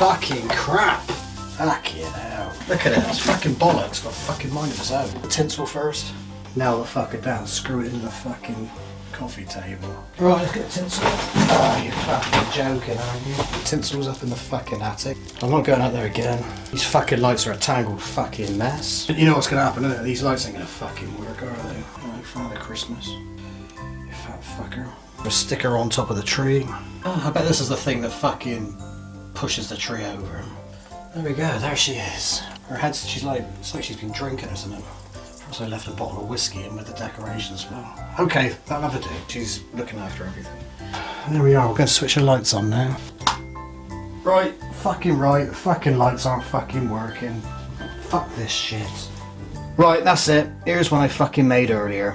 fucking crap. Fucking hell. Look at it, it's fucking bollocks. Got a fucking mind of its own. Tinsel first. Now the fucker down, screw it in the fucking coffee table. Right, let's get tinsel. Oh, you're fucking joking, aren't you? Tinsel's up in the fucking attic. I'm not going out there again. These fucking lights are a tangled fucking mess. You know what's gonna happen, isn't it? These lights ain't gonna fucking work, are they? Like Father Christmas. You fat fucker. A sticker on top of the tree. Oh, I bet this is the thing that fucking pushes the tree over. There we go, there she is. Her head's, she's like, it's like she's been drinking or something. Also left a bottle of whiskey in with the decorations as well. Okay, that'll have do. She's looking after everything. And There we are, we're going to switch the lights on now. Right, fucking right, the fucking lights aren't fucking working. Fuck this shit. Right, that's it. Here's one I fucking made earlier.